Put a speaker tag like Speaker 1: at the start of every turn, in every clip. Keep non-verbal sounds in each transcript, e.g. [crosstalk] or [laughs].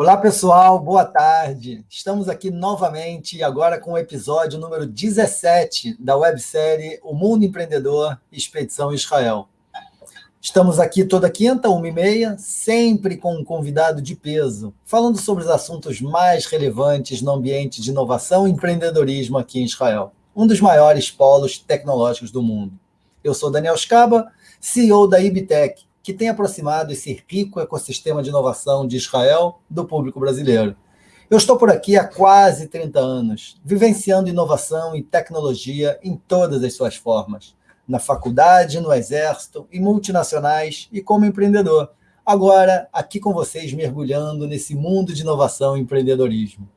Speaker 1: Olá, pessoal, boa tarde. Estamos aqui novamente, agora com o episódio número 17 da websérie O Mundo Empreendedor Expedição Israel. Estamos aqui toda quinta, uma e meia, sempre com um convidado de peso, falando sobre os assuntos mais relevantes no ambiente de inovação e empreendedorismo aqui em Israel, um dos maiores polos tecnológicos do mundo. Eu sou Daniel Scaba, CEO da Ibtec, que tem aproximado esse rico ecossistema de inovação de Israel do público brasileiro. Eu estou por aqui há quase 30 anos, vivenciando inovação e tecnologia em todas as suas formas, na faculdade, no exército, em multinacionais e como empreendedor. Agora, aqui com vocês, mergulhando nesse mundo de inovação e empreendedorismo.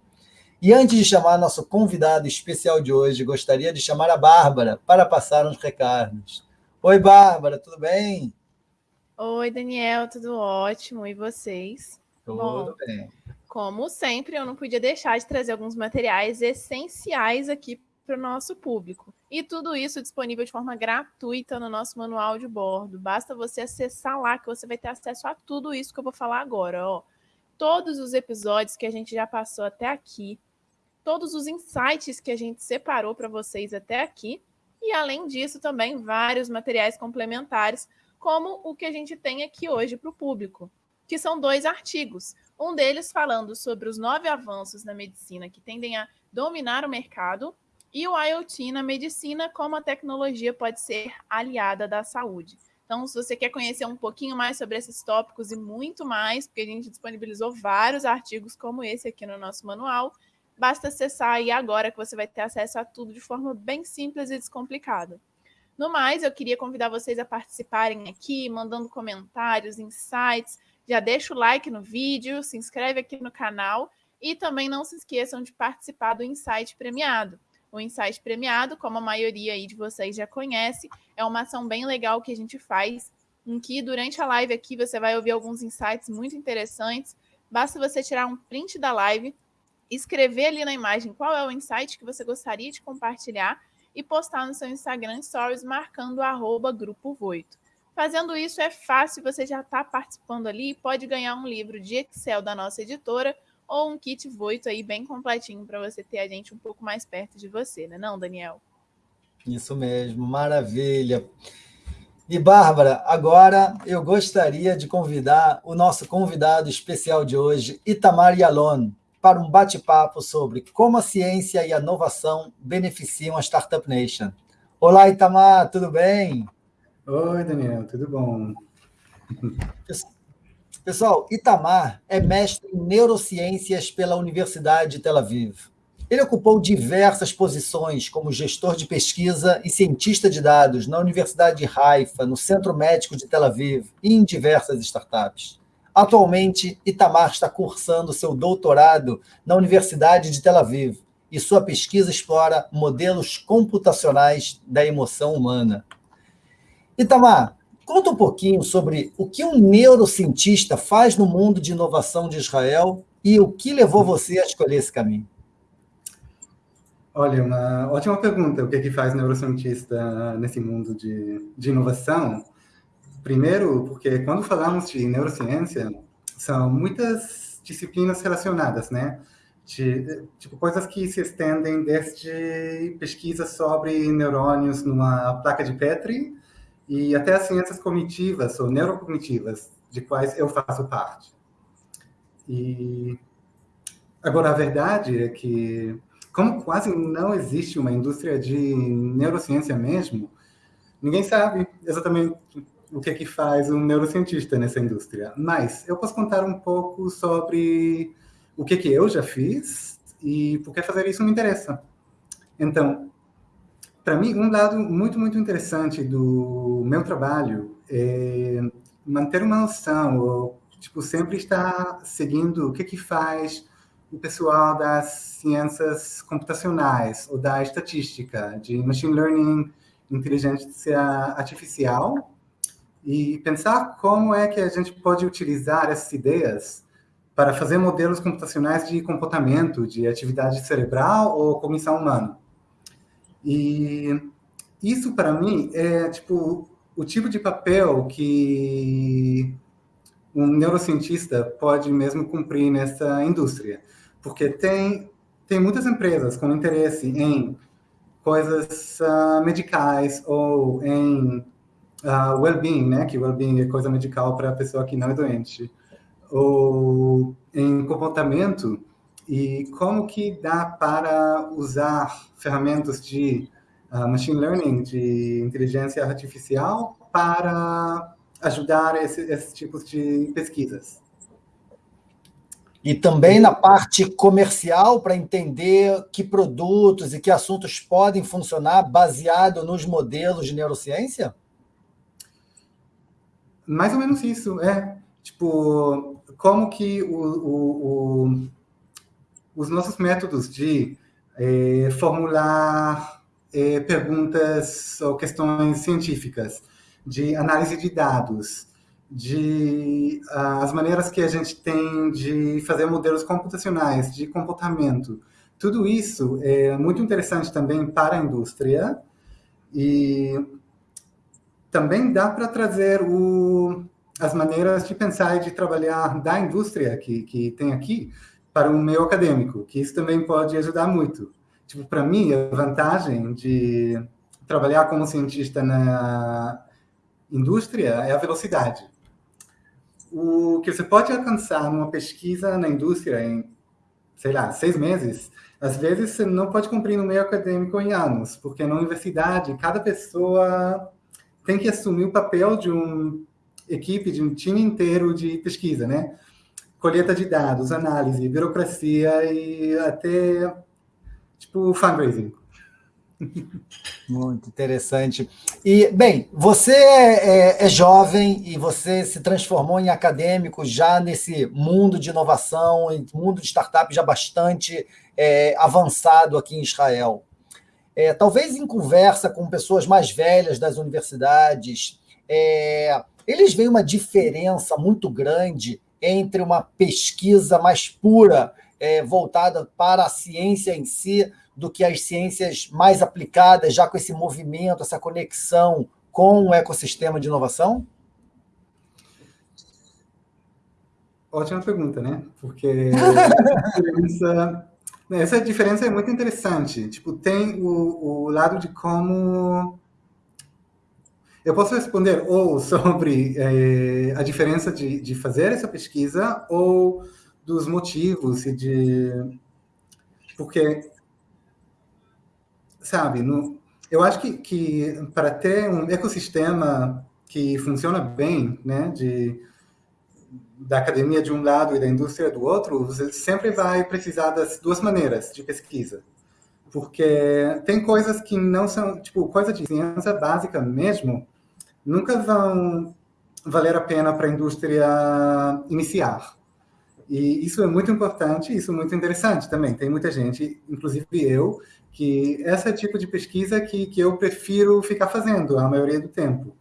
Speaker 1: E antes de chamar nosso convidado especial de hoje, gostaria de chamar a Bárbara para passar uns recados. Oi, Bárbara, tudo bem?
Speaker 2: Oi, Daniel, tudo ótimo. E vocês?
Speaker 1: Tudo Bom, bem.
Speaker 2: Como sempre, eu não podia deixar de trazer alguns materiais essenciais aqui para o nosso público. E tudo isso disponível de forma gratuita no nosso manual de bordo. Basta você acessar lá que você vai ter acesso a tudo isso que eu vou falar agora. Ó. Todos os episódios que a gente já passou até aqui, todos os insights que a gente separou para vocês até aqui, e além disso, também vários materiais complementares como o que a gente tem aqui hoje para o público, que são dois artigos. Um deles falando sobre os nove avanços na medicina que tendem a dominar o mercado, e o IoT na medicina, como a tecnologia pode ser aliada da saúde. Então, se você quer conhecer um pouquinho mais sobre esses tópicos e muito mais, porque a gente disponibilizou vários artigos como esse aqui no nosso manual, basta acessar aí agora que você vai ter acesso a tudo de forma bem simples e descomplicada. No mais, eu queria convidar vocês a participarem aqui, mandando comentários, insights. Já deixa o like no vídeo, se inscreve aqui no canal e também não se esqueçam de participar do Insight Premiado. O Insight Premiado, como a maioria aí de vocês já conhece, é uma ação bem legal que a gente faz, em que durante a live aqui você vai ouvir alguns insights muito interessantes. Basta você tirar um print da live, escrever ali na imagem qual é o insight que você gostaria de compartilhar e postar no seu Instagram Stories marcando arroba Grupo Voito. Fazendo isso é fácil, você já está participando ali e pode ganhar um livro de Excel da nossa editora ou um kit Voito aí bem completinho para você ter a gente um pouco mais perto de você, né não, Daniel?
Speaker 1: Isso mesmo, maravilha. E, Bárbara, agora eu gostaria de convidar o nosso convidado especial de hoje, Itamar Yalon, para um bate-papo sobre como a ciência e a inovação beneficiam a Startup Nation. Olá, Itamar, tudo bem?
Speaker 3: Oi, Daniel, tudo bom?
Speaker 1: Pessoal, Itamar é mestre em neurociências pela Universidade de Tel Aviv. Ele ocupou diversas posições como gestor de pesquisa e cientista de dados na Universidade de Haifa, no Centro Médico de Tel Aviv e em diversas startups. Atualmente, Itamar está cursando seu doutorado na Universidade de Tel Aviv e sua pesquisa explora modelos computacionais da emoção humana. Itamar, conta um pouquinho sobre o que um neurocientista faz no mundo de inovação de Israel e o que levou você a escolher esse caminho.
Speaker 3: Olha, uma ótima pergunta. O que, é que faz neurocientista nesse mundo de, de inovação? Primeiro, porque quando falamos de neurociência, são muitas disciplinas relacionadas, né? De, tipo, coisas que se estendem desde pesquisas sobre neurônios numa placa de Petri e até as ciências cognitivas ou neurocognitivas, de quais eu faço parte. E agora a verdade é que, como quase não existe uma indústria de neurociência mesmo, ninguém sabe exatamente o que é que faz um neurocientista nessa indústria. Mas eu posso contar um pouco sobre o que, é que eu já fiz e por que fazer isso me interessa. Então, para mim, um lado muito, muito interessante do meu trabalho é manter uma noção, ou, tipo, sempre estar seguindo o que, é que faz o pessoal das ciências computacionais ou da estatística, de machine learning, inteligência artificial, e pensar como é que a gente pode utilizar essas ideias para fazer modelos computacionais de comportamento, de atividade cerebral ou cognição humana. E isso, para mim, é tipo o tipo de papel que um neurocientista pode mesmo cumprir nessa indústria, porque tem tem muitas empresas com interesse em coisas uh, medicais ou em uh, well-being, né? Que well-being é coisa medical para a pessoa que não é doente, ou em comportamento e como que dá para usar ferramentas de uh, machine learning, de inteligência artificial, para ajudar esses esse tipos de pesquisas.
Speaker 1: E também na parte comercial, para entender que produtos e que assuntos podem funcionar baseado nos modelos de neurociência?
Speaker 3: Mais ou menos isso, é. Tipo, como que o, o, o os nossos métodos de é, formular é, perguntas ou questões científicas, de análise de dados, de uh, as maneiras que a gente tem de fazer modelos computacionais de comportamento. Tudo isso é muito interessante também para a indústria e também dá para trazer o, as maneiras de pensar e de trabalhar da indústria que, que tem aqui para o meio acadêmico, que isso também pode ajudar muito. Tipo, para mim, a vantagem de trabalhar como cientista na indústria é a velocidade. O que você pode alcançar numa pesquisa na indústria em, sei lá, seis meses, às vezes você não pode cumprir no meio acadêmico em anos, porque na universidade cada pessoa tem que assumir o papel de uma equipe, de um time inteiro de pesquisa, né? colheita de dados, análise, burocracia e até tipo fundraising.
Speaker 1: Muito interessante. E, bem, você é, é, jovem e você se transformou em acadêmico já nesse mundo de inovação, mundo de startup já bastante é, avançado aqui em Israel. É, talvez em conversa com pessoas mais velhas das universidades, é, eles veem uma diferença muito grande entre uma pesquisa mais pura, é, voltada para a ciência em si, do que as ciências mais aplicadas, já com esse movimento, essa conexão com o ecossistema de inovação?
Speaker 3: Ótima pergunta, né? Porque [laughs] essa, né, essa diferença é muito interessante. Tipo, tem o, o lado de como eu posso responder ou [laughs] sobre é, a diferença de, de fazer essa pesquisa ou dos motivos e de porque sabe no, eu acho que, que para ter um ecossistema que funciona bem né de da academia de um lado e da indústria do outro você sempre vai precisar das duas maneiras de pesquisa porque tem coisas que não são tipo coisa de ciência básica mesmo nunca vão valer a pena para a indústria iniciar. E isso é muito importante, isso é muito interessante também. Tem muita gente, inclusive eu, que esse é o tipo de pesquisa que, que eu prefiro ficar fazendo a maioria do tempo.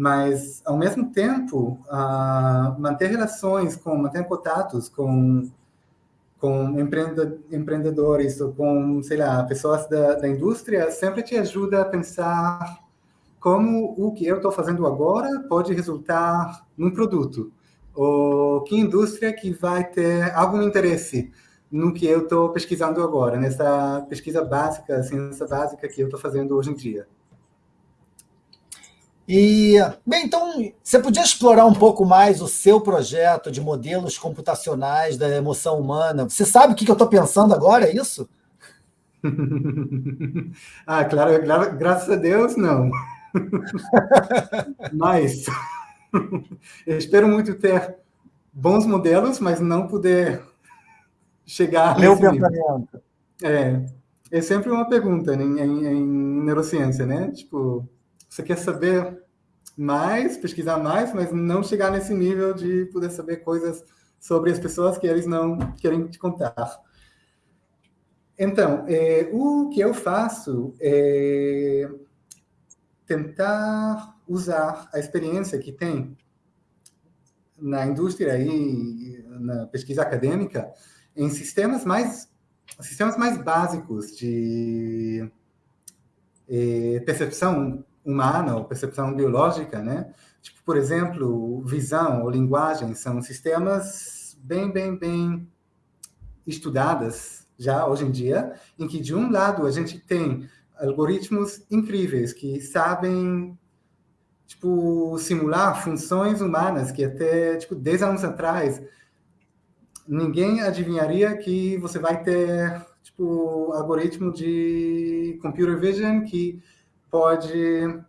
Speaker 3: Mas, ao mesmo tempo, uh, manter relações, com manter contatos com, com empreendedores ou com, sei lá, pessoas da, da indústria sempre te ajuda a pensar como o que eu estou fazendo agora pode resultar num produto. Ou que indústria que vai ter algum interesse no que eu estou pesquisando agora, nessa pesquisa básica, ciência básica que eu estou fazendo hoje em dia.
Speaker 1: E, bem, então, você podia explorar um pouco mais o seu projeto de modelos computacionais da emoção humana? Você sabe o que eu estou pensando agora, é isso? [laughs]
Speaker 3: ah, claro, claro, graças a Deus, não. [laughs] mas [laughs] eu espero muito ter bons modelos, mas não poder chegar
Speaker 1: Meu pensamento.
Speaker 3: É, é sempre uma pergunta em, em, em, neurociência, né? Tipo, você quer saber mais, pesquisar mais, mas não chegar nesse nível de poder saber coisas sobre as pessoas que eles não querem te contar. Então, é, o que eu faço é tentar usar a experiência que tem na indústria e na pesquisa acadêmica em sistemas mais sistemas mais básicos de eh, percepção humana ou percepção biológica, né? Tipo, por exemplo, visão ou linguagem são sistemas bem, bem, bem estudadas já hoje em dia, em que de um lado a gente tem algoritmos incríveis que sabem tipo simular funções humanas que até tipo 10 anos atrás ninguém adivinharia que você vai ter tipo algoritmo de computer vision que pode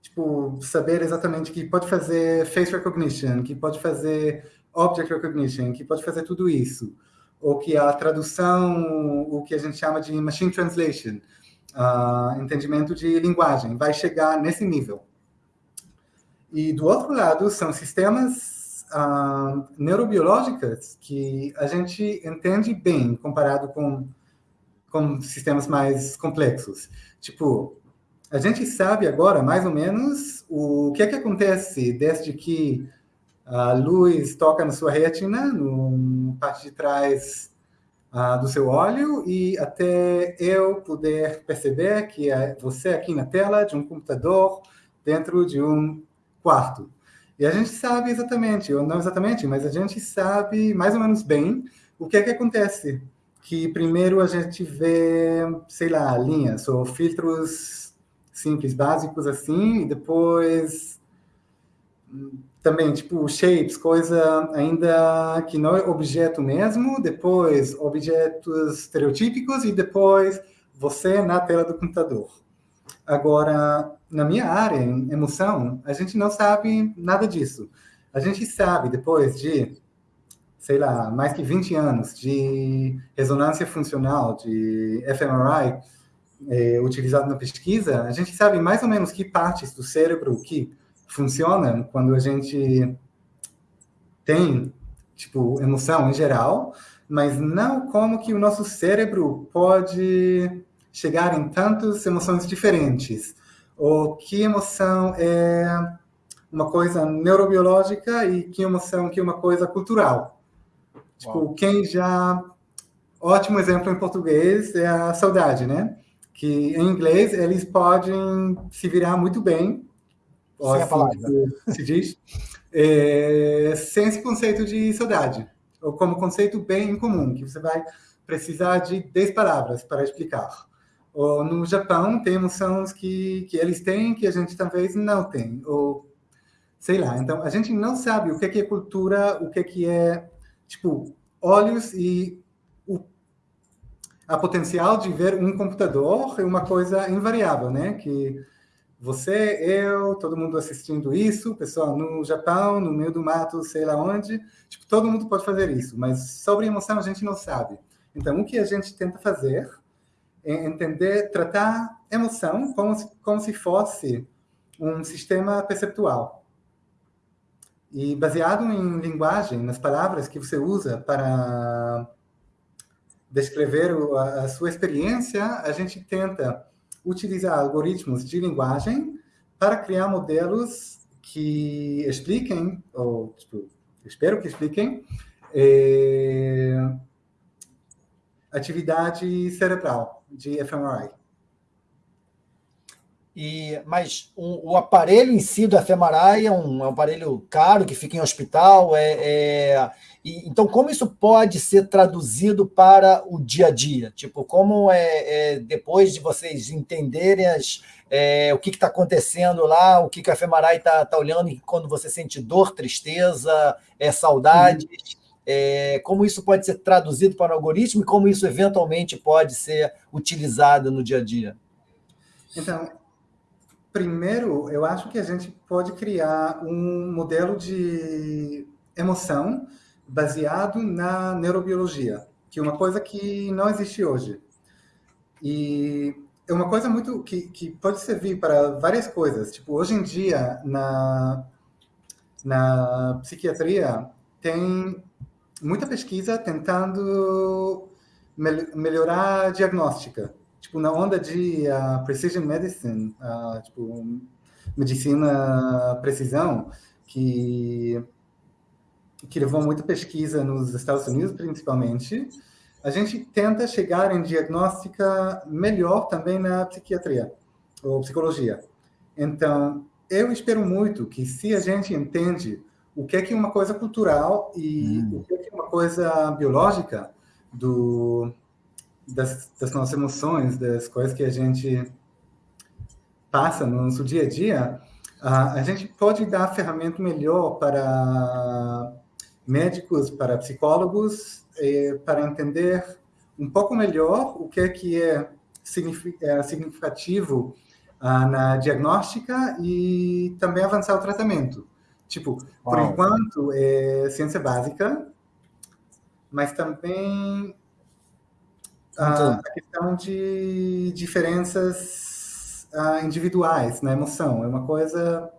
Speaker 3: tipo saber exatamente que pode fazer face recognition, que pode fazer object recognition, que pode fazer tudo isso ou que a tradução, o que a gente chama de machine translation, uh, entendimento de linguagem, vai chegar nesse nível. E do outro lado, são sistemas uh, neurobiológicos que a gente entende bem comparado com, com sistemas mais complexos. Tipo, a gente sabe agora, mais ou menos, o que é que acontece desde que a luz toca na sua retina, no parte de trás uh, do seu olho, e até eu poder perceber que é você aqui na tela de um computador dentro de um quarto. E a gente sabe exatamente, ou não exatamente, mas a gente sabe mais ou menos bem o que é que acontece. Que primeiro a gente vê, sei lá, linhas ou filtros simples, básicos assim, e depois também, tipo, shapes, coisa ainda que não é objeto mesmo, depois objetos estereotípicos e depois você na tela do computador. Agora, na minha área, em emoção, a gente não sabe nada disso. A gente sabe, depois de, sei lá, mais que 20 anos de ressonância funcional, de fMRI, é, utilizado na pesquisa, a gente sabe mais ou menos que partes do cérebro que funciona quando a gente tem, tipo, emoção em geral, mas não como que o nosso cérebro pode chegar em tantas emoções diferentes. Ou que emoção é uma coisa neurobiológica e que emoção que é uma coisa cultural. Tipo, Uau. quem já... Ótimo exemplo em português é a saudade, né? Que em inglês eles podem se virar muito bem
Speaker 1: sem assim, a palavra.
Speaker 3: Se diz, é, sem esse conceito de saudade, ou como conceito bem incomum, que você vai precisar de 10 palavras para explicar. Ou no Japão, tem emoções que, que eles têm que a gente talvez não tem, ou sei lá. Então, a gente não sabe o que é cultura, o que é, tipo, olhos e o, a potencial de ver um computador é uma coisa invariável, né? Que você, eu, todo mundo assistindo isso, pessoal no Japão, no meio do mato, sei lá onde, tipo, todo mundo pode fazer isso, mas sobre emoção a gente não sabe. Então, o que a gente tenta fazer é entender, tratar emoção como se, como se fosse um sistema perceptual. E baseado em linguagem, nas palavras que você usa para descrever a, sua experiência, a gente tenta utilizar algoritmos de linguagem para criar modelos que expliquem, ou tipo, espero que expliquem, é, atividade cerebral de fMRI.
Speaker 1: E, mas o, o, aparelho em si do fMRI é um, é um, aparelho caro que fica em hospital. É, é e, então, como isso pode ser traduzido para o dia a dia? Tipo, como é, é depois de vocês entenderem as, é, o que está acontecendo lá, o que, que a fMRI está tá olhando e quando você sente dor, tristeza, é, saudade, uhum. como isso pode ser traduzido para o algoritmo e como isso eventualmente pode ser utilizado no dia a dia?
Speaker 3: Então, Primeiro, eu acho que a gente pode criar um modelo de emoção baseado na neurobiologia, que é uma coisa que não existe hoje. E é uma coisa muito que, que pode servir para várias coisas. Tipo, hoje em dia, na, na psiquiatria, tem muita pesquisa tentando melhorar a diagnóstica tipo, na onda de uh, precision medicine, uh, tipo, medicina precisão, que, que levou muita pesquisa nos Estados Unidos, principalmente, a gente tenta chegar em diagnóstica melhor também na psiquiatria ou psicologia. Então, eu espero muito que se a gente entende o que é que uma coisa cultural e hum. o que é que uma coisa biológica do das, das, nossas emoções, das coisas que a gente passa no nosso dia a dia, a, gente pode dar ferramenta melhor para médicos, para psicólogos, para entender um pouco melhor o que é que é, é significativo uh, na diagnóstica e também avançar o tratamento. Tipo, por Uau. enquanto é ciência básica, mas também uh, a questão de diferenças uh, individuais na emoção. É uma coisa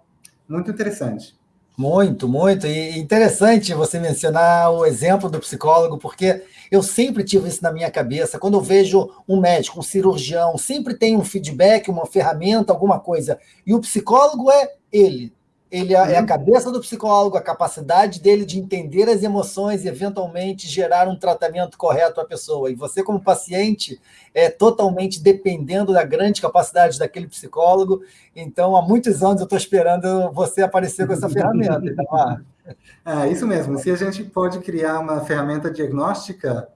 Speaker 3: muito interessante.
Speaker 1: Muito, muito. E interessante você mencionar o exemplo do psicólogo, porque eu sempre tive isso na minha cabeça. Quando eu vejo um médico, um cirurgião, sempre tem um feedback, uma ferramenta, alguma coisa. E o psicólogo é ele, ele é a uhum. cabeça do psicólogo, a capacidade dele de entender as emoções e, eventualmente, gerar um tratamento correto à pessoa. E você, como paciente, é totalmente dependendo da grande capacidade daquele psicólogo. Então, há muitos anos eu estou esperando você aparecer com essa [laughs] ferramenta.
Speaker 3: É, isso mesmo. Se a gente pode criar uma ferramenta diagnóstica,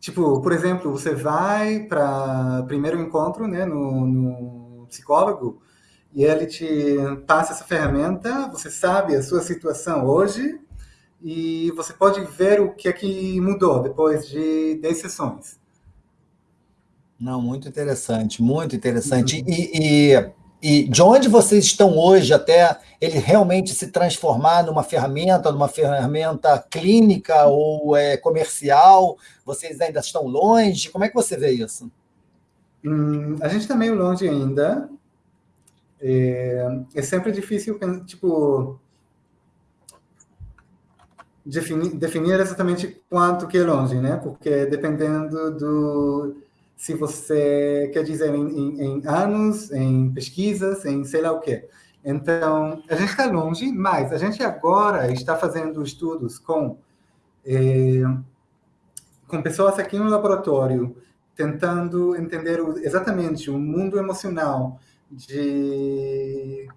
Speaker 3: tipo, por exemplo, você vai para primeiro encontro né, no, no psicólogo, e ele te passa essa ferramenta, você sabe a sua situação hoje e você pode ver o que é que mudou depois de 10 sessões.
Speaker 1: Não, muito interessante, muito interessante. Uhum. E, e, e, de onde vocês estão hoje até ele realmente se transformar numa ferramenta, numa ferramenta clínica ou é, comercial? Vocês ainda estão longe? Como é que você vê isso?
Speaker 3: Hum, a gente está meio longe ainda, é, é sempre difícil, tipo, definir, definir exatamente quanto que é longe, né? Porque dependendo do se você quer dizer em, em, em anos, em pesquisas, em sei lá o quê. Então, a gente está longe, mas a gente agora está fazendo estudos com, é, com pessoas aqui no laboratório, tentando entender exatamente o mundo emocional de,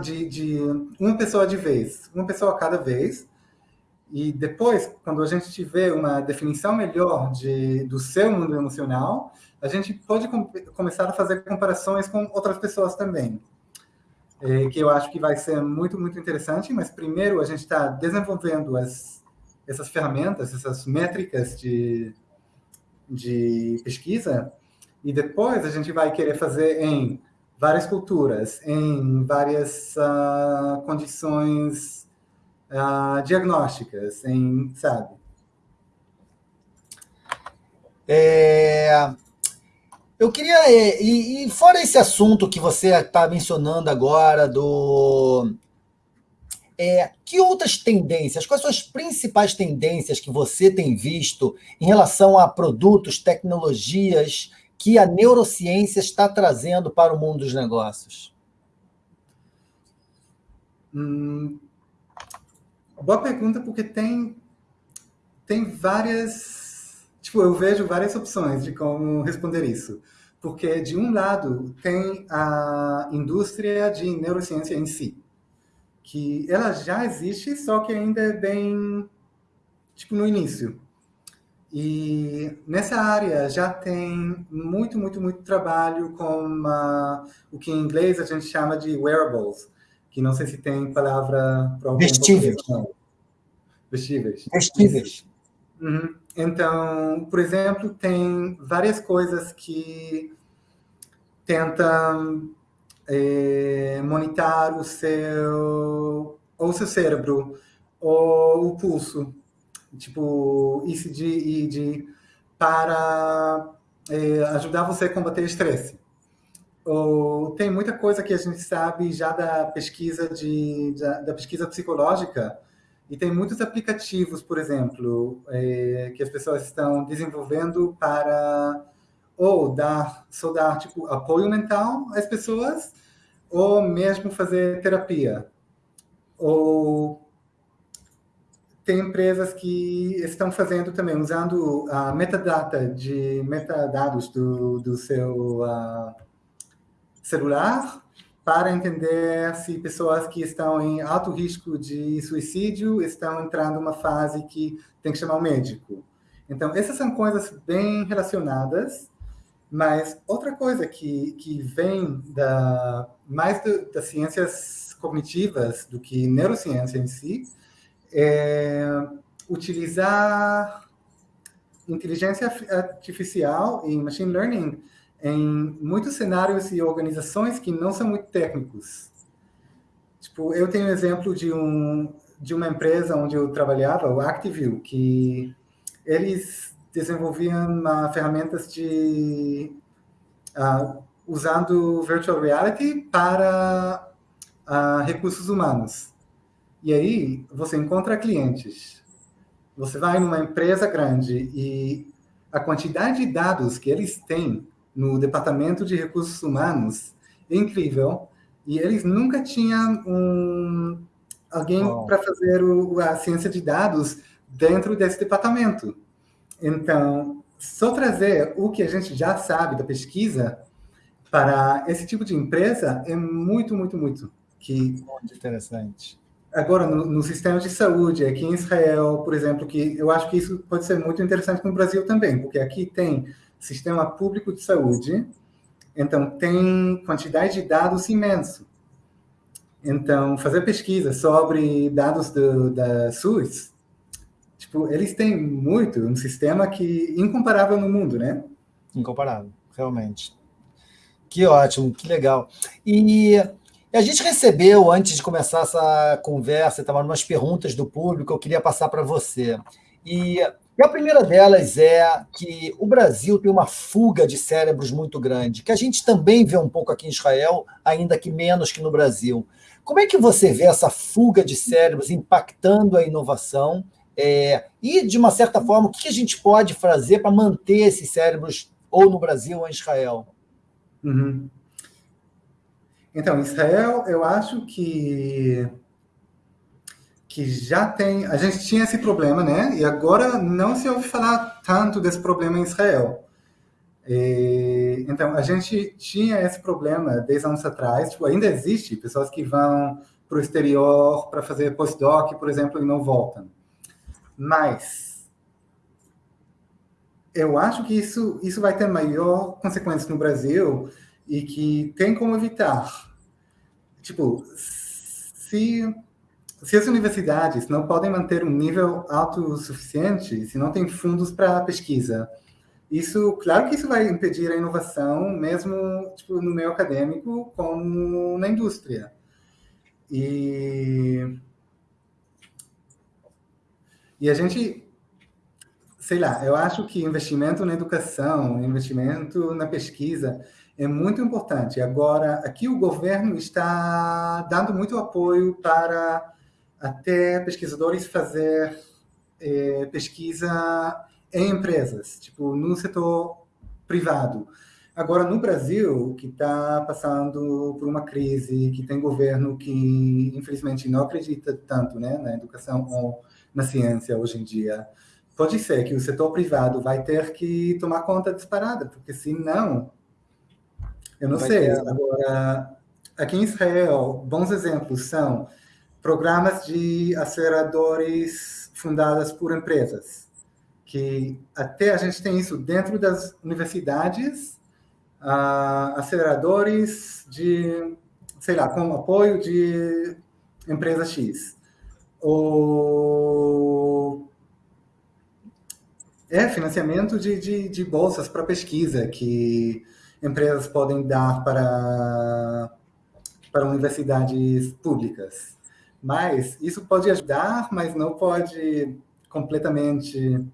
Speaker 3: de, de uma pessoa de vez, uma pessoa cada vez, e depois, quando a gente tiver uma definição melhor de, do seu mundo emocional, a gente pode com, começar a fazer comparações com outras pessoas também. É, que eu acho que vai ser muito, muito interessante, mas primeiro a gente está desenvolvendo as, essas ferramentas, essas métricas de, de pesquisa, e depois a gente vai querer fazer em várias culturas, em várias uh, condições uh, diagnósticas, em, sabe?
Speaker 1: É, eu queria, é, e, e, fora esse assunto que você está mencionando agora do é, que outras tendências, quais são as principais tendências que você tem visto em relação a produtos, tecnologias que a neurociência está trazendo para o mundo dos negócios?
Speaker 3: Hum, boa pergunta, porque tem, tem várias. Tipo, eu vejo várias opções de como responder isso. Porque, de um lado, tem a indústria de neurociência em si que ela já existe, só que ainda é bem tipo no início. E nessa área já tem muito, muito, muito trabalho com uma, o que em inglês a gente chama de wearables, que não sei se tem palavra
Speaker 1: para Vestíveis.
Speaker 3: Vestíveis.
Speaker 1: Vestíveis.
Speaker 3: Uhum. Então, por exemplo, tem várias coisas que tentam é, monitorar o seu, ou o seu cérebro, ou o pulso, tipo ECG, EEG, para é, ajudar você a combater estresse. Ou, tem muita coisa que a gente sabe já da pesquisa de, da, da pesquisa psicológica e tem muitos aplicativos, por exemplo, é, que as pessoas estão desenvolvendo para ou dar, só dar tipo, apoio mental às pessoas, ou mesmo fazer terapia. Ou tem empresas que estão fazendo também, usando a metadata de metadados do, do seu uh, celular para entender se pessoas que estão em alto risco de suicídio estão entrando numa fase que tem que chamar o médico. Então, essas são coisas bem relacionadas, mas outra coisa que, que vem da, mais do, das ciências cognitivas do que neurociência em si é utilizar inteligência artificial e machine learning em muitos cenários e organizações que não são muito técnicos. Tipo, eu tenho um exemplo de um de uma empresa onde eu trabalhava, o Actiview, que eles desenvolviam uh, ferramentas de uh, usando virtual reality para uh, recursos humanos. E aí você encontra clientes. Você vai numa empresa grande e a quantidade de dados que eles têm no departamento de recursos humanos é incrível. E eles nunca tinham um, alguém oh. para fazer o, a ciência de dados dentro desse departamento. Então, só trazer o que a gente já sabe da pesquisa para esse tipo de empresa é muito, muito, muito. Que,
Speaker 1: muito interessante.
Speaker 3: Agora, no, no, sistema de saúde, aqui em Israel, por exemplo, que eu acho que isso pode ser muito interessante no Brasil também, porque aqui tem sistema público de saúde, então tem quantidade de dados imenso. Então, fazer pesquisa sobre dados do, da SUS, tipo, eles têm muito, um sistema que incomparável no mundo, né?
Speaker 1: Incomparável, realmente. Que ótimo, que legal. E a gente recebeu, antes de começar essa conversa, estava umas perguntas do público, eu queria passar para você. E e a primeira delas é que o Brasil tem uma fuga de cérebros muito grande, que a gente também vê um pouco aqui em Israel, ainda que menos que no Brasil. Como é que você vê essa fuga de cérebros impactando a inovação? É, e, de uma certa forma, o que a gente pode fazer para manter esses cérebros ou no Brasil ou em Israel?
Speaker 3: Uhum. Então, Israel, eu acho que que já tem. A gente tinha esse problema, né? E agora não se ouve falar tanto desse problema em Israel. E, então, a gente tinha esse problema 10 anos atrás, tipo, ainda existe pessoas que vão para o exterior para fazer postdoc, por exemplo, e não voltam. Mas eu acho que isso, isso vai ter maior consequência no Brasil e que tem como evitar. Tipo, se se as universidades não podem manter um nível alto suficiente, se não tem fundos para pesquisa, isso, claro que isso vai impedir a inovação, mesmo tipo, no meio acadêmico, como na indústria. E, e a gente, sei lá, eu acho que investimento na educação, investimento na pesquisa é muito importante. Agora, aqui o governo está dando muito apoio para até pesquisadores fazer é, pesquisa em empresas, tipo, no setor privado. Agora, no Brasil, que está passando por uma crise, que tem governo que, infelizmente, não acredita tanto né, na educação ou na ciência hoje em dia, pode ser que o setor privado vai ter que tomar conta disparada, porque senão, eu não vai sei. Ter. Agora, aqui em Israel, bons exemplos são programas de aceleradores fundadas por empresas, que até a gente tem isso dentro das universidades, uh, aceleradores de, sei lá, com apoio de empresa X. Ou é financiamento de, de, de bolsas para pesquisa que empresas podem dar para, para universidades públicas. Mas isso pode ajudar, mas não pode completamente.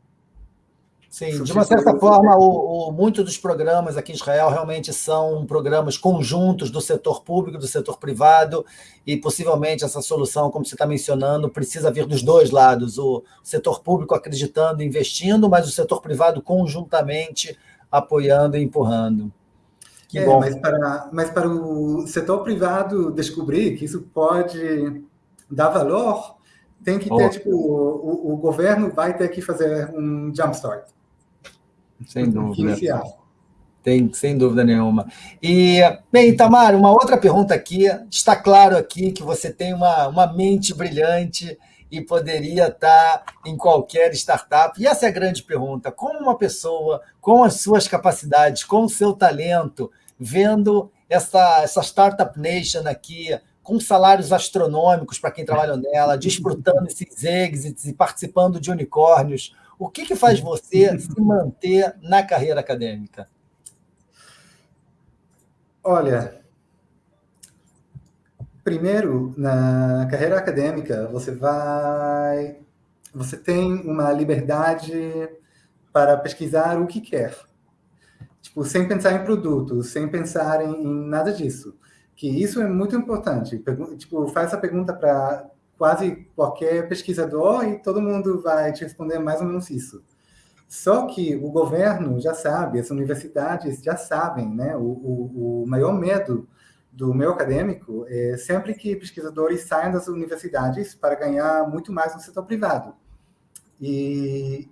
Speaker 1: Sim, de uma certa forma, o, o, muitos dos programas aqui em Israel realmente são programas conjuntos do setor público, do setor privado, e possivelmente essa solução, como você está mencionando, precisa vir dos dois lados: o setor público acreditando, investindo, mas o setor privado conjuntamente apoiando e empurrando.
Speaker 3: Que é, bom. Mas para, mas para o setor privado descobrir que isso pode dar valor, tem que ter, tipo, o, o, governo vai ter que fazer um jumpstart.
Speaker 1: Sem dúvida. Iniciar. Tem, sem dúvida nenhuma. E, bem, Tamara, uma outra pergunta aqui. Está claro aqui que você tem uma, uma mente brilhante e poderia estar em qualquer startup. E essa é a grande pergunta: como uma pessoa, com as suas capacidades, com o seu talento, vendo essa, essa Startup Nation aqui, com salários astronômicos para quem trabalha nela, desfrutando esses exits e participando de unicórnios, o que, que faz você se manter na carreira acadêmica?
Speaker 3: Olha, primeiro, na carreira acadêmica, você vai. Você tem uma liberdade para pesquisar o que quer. Tipo, sem pensar em produtos, sem pensar em, em nada disso. Que isso é muito importante. Tipo, faz a pergunta para quase qualquer pesquisador e todo mundo vai te responder mais ou menos isso. Só que o governo já sabe, as universidades já sabem, né? O, o, o maior medo do meu acadêmico é sempre que pesquisadores saiam das universidades para ganhar muito mais no setor privado. E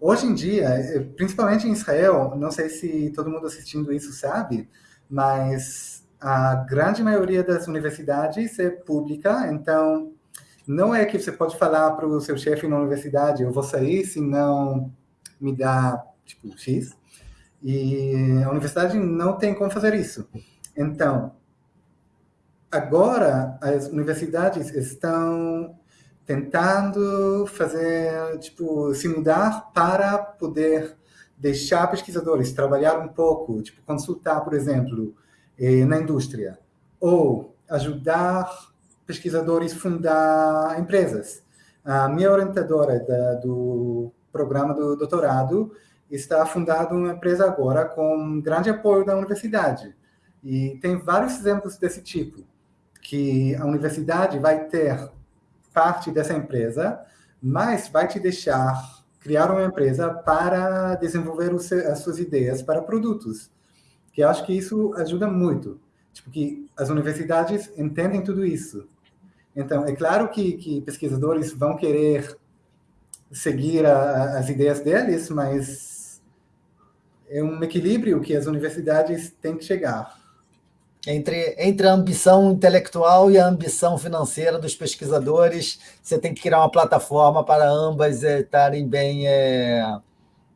Speaker 3: hoje em dia, é, principalmente em Israel, não sei se todo mundo assistindo isso sabe, mas a grande maioria das universidades é pública, então não é que você pode falar para o seu chefe na universidade, eu vou sair se não me dá, tipo, X. E a universidade não tem como fazer isso. Então, agora as universidades estão tentando fazer, tipo, se mudar para poder deixar pesquisadores trabalhar um pouco, tipo, consultar, por exemplo, eh, na indústria, ou ajudar pesquisadores a fundar empresas. A minha orientadora da, do programa do doutorado, está fundado uma empresa agora com grande apoio da universidade. E tem vários exemplos desse tipo, que a universidade vai ter parte dessa empresa, mas vai te deixar criar uma empresa para desenvolver as suas ideias para produtos. Que eu acho que isso ajuda muito. Tipo, que as universidades entendem tudo isso. Então, é claro que, que pesquisadores vão querer seguir a, as ideias deles, mas é um equilíbrio que as universidades têm que chegar.
Speaker 1: Entre, entre a ambição intelectual e a ambição financeira dos pesquisadores, você tem que criar uma plataforma para ambas é, estarem bem, é,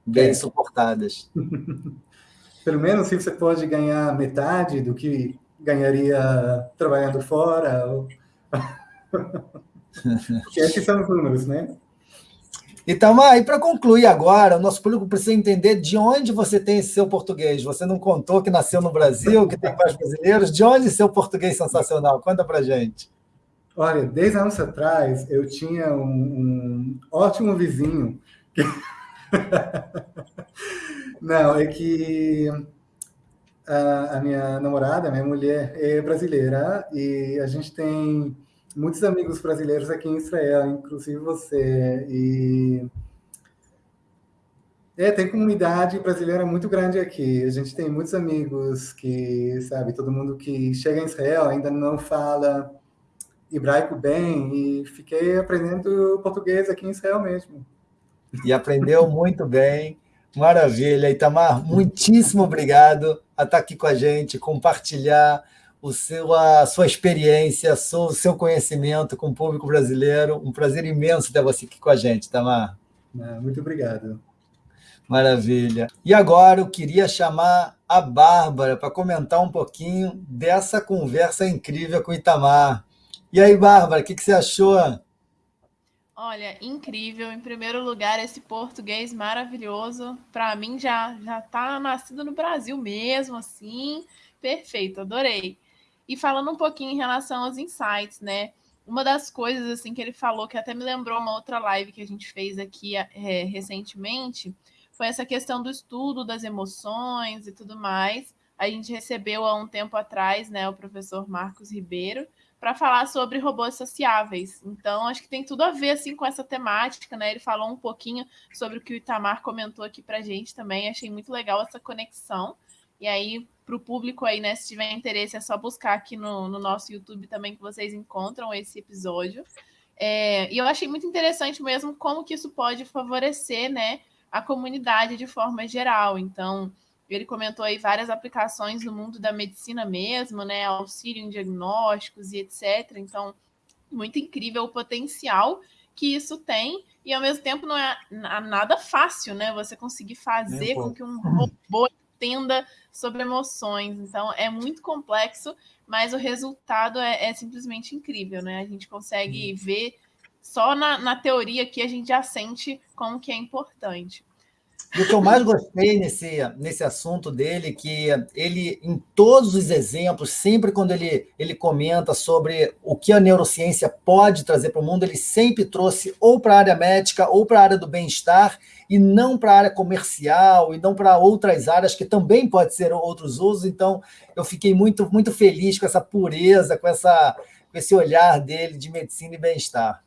Speaker 1: bem é. suportadas. [laughs]
Speaker 3: Pelo menos se você pode ganhar metade do que ganharia trabalhando fora. Ou... [laughs] Porque esses são os números, né?
Speaker 1: Então, aí para concluir agora, o nosso público precisa entender de onde você tem seu português. Você não contou que nasceu no Brasil, que tem pais brasileiros. De onde seu português sensacional? Conta para gente.
Speaker 3: Olha, 10 anos atrás, eu tinha um, um ótimo vizinho. Que... [laughs] não, é que a, a minha namorada, a minha mulher, é brasileira e a gente tem muitos amigos brasileiros aqui em Israel, inclusive você. E é, tem comunidade brasileira muito grande aqui. A gente tem muitos amigos que, sabe, todo mundo que chega em Israel ainda não fala hebraico bem e fiquei aprendendo português aqui em Israel mesmo.
Speaker 1: E aprendeu muito bem. Maravilha. Itamar, muitíssimo obrigado a estar aqui com a gente, compartilhar o seu, a sua experiência, o seu conhecimento com o público brasileiro. Um prazer imenso ter você aqui com a gente, Tamar.
Speaker 3: Muito obrigado.
Speaker 1: Maravilha. E agora eu queria chamar a Bárbara para comentar um pouquinho dessa conversa incrível com o Itamar. E aí, Bárbara, o que, que você achou?
Speaker 2: Olha, incrível. Em primeiro lugar, esse português maravilhoso. Para mim, já já está nascido no Brasil mesmo, assim. Perfeito, adorei. E falando um pouquinho em relação aos insights, né? Uma das coisas assim que ele falou, que até me lembrou uma outra live que a gente fez aqui é, recentemente, foi essa questão do estudo das emoções e tudo mais. A gente recebeu há um tempo atrás, né, o professor Marcos Ribeiro, para falar sobre robôs sociáveis. Então, acho que tem tudo a ver assim com essa temática, né? Ele falou um pouquinho sobre o que o Itamar comentou aqui para gente também. Achei muito legal essa conexão. E aí, para o público aí, né? Se tiver interesse, é só buscar aqui no, no nosso YouTube também que vocês encontram esse episódio. É, e eu achei muito interessante mesmo como que isso pode favorecer, né, a comunidade de forma geral. Então, Ele comentou aí várias aplicações no mundo da medicina mesmo, né? Auxílio em diagnósticos e etc. Então, muito incrível o potencial que isso tem, e ao mesmo tempo não é nada fácil, né? Você conseguir fazer com que um robô entenda sobre emoções. Então, é muito complexo, mas o resultado é, é simplesmente incrível, né? A gente consegue ver só na, na teoria que a gente já sente como que é importante.
Speaker 1: E o que eu mais gostei nesse, nesse assunto dele, que ele, em todos os exemplos, sempre quando ele, ele comenta sobre o que a neurociência pode trazer para o mundo, ele sempre trouxe ou para a área médica ou para a área do bem-estar, e não para a área comercial, e não para outras áreas que também pode ser outros usos. Então, eu fiquei muito, muito feliz com essa pureza, com, essa, com esse olhar dele de medicina e bem-estar.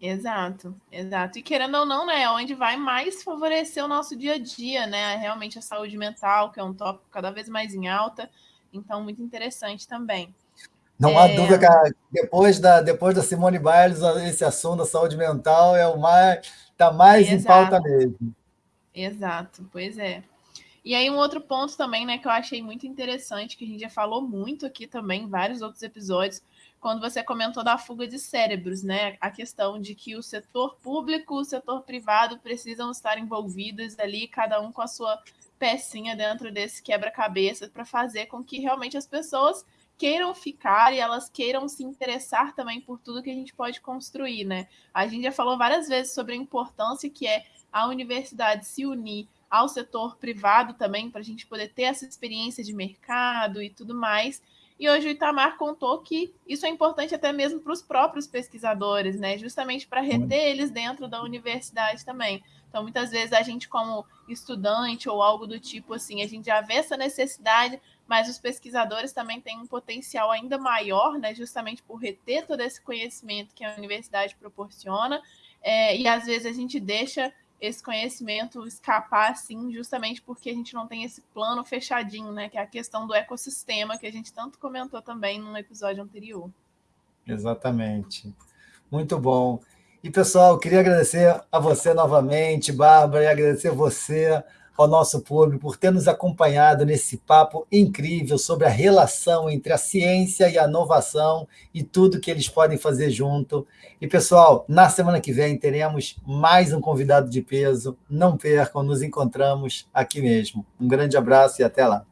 Speaker 2: Exato, exato. E querendo ou não, né, é onde vai mais favorecer o nosso dia a dia, né? Realmente a saúde mental, que é um tópico cada vez mais em alta. Então, muito interessante também.
Speaker 1: Não é... há dúvida que depois da, depois da Simone Biles, esse assunto da saúde mental é o mais está mais Exato. em pauta mesmo.
Speaker 2: Exato, pois é. E aí um outro ponto também, né, que eu achei muito interessante, que a gente já falou muito aqui também, em vários outros episódios, quando você comentou da fuga de cérebros, né? A questão de que o setor público e o setor privado precisam estar envolvidos ali, cada um com a sua pecinha dentro desse quebra-cabeça, para fazer com que realmente as pessoas queiram ficar e elas queiram se interessar também por tudo que a gente pode construir, né? A gente já falou várias vezes sobre a importância que é a universidade se unir ao setor privado também, para a gente poder ter essa experiência de mercado e tudo mais. E hoje o Itamar contou que isso é importante até mesmo para os próprios pesquisadores, né? Justamente para reter eles dentro da universidade também. Então, muitas vezes a gente, como estudante ou algo do tipo assim, a gente já vê essa necessidade, mas os pesquisadores também têm um potencial ainda maior, né? Justamente por reter todo esse conhecimento que a universidade proporciona. É, e às vezes a gente deixa esse conhecimento escapar assim, justamente porque a gente não tem esse plano fechadinho, né? Que é a questão do ecossistema que a gente tanto comentou também no episódio anterior.
Speaker 1: Exatamente. Muito bom. E, pessoal, queria agradecer a você novamente, Bárbara, e agradecer você ao nosso público por ter nos acompanhado nesse papo incrível sobre a relação entre a ciência e a inovação e tudo que eles podem fazer junto. E, pessoal, na semana que vem teremos mais um convidado de peso. Não percam, nos encontramos aqui mesmo. Um grande abraço e até lá.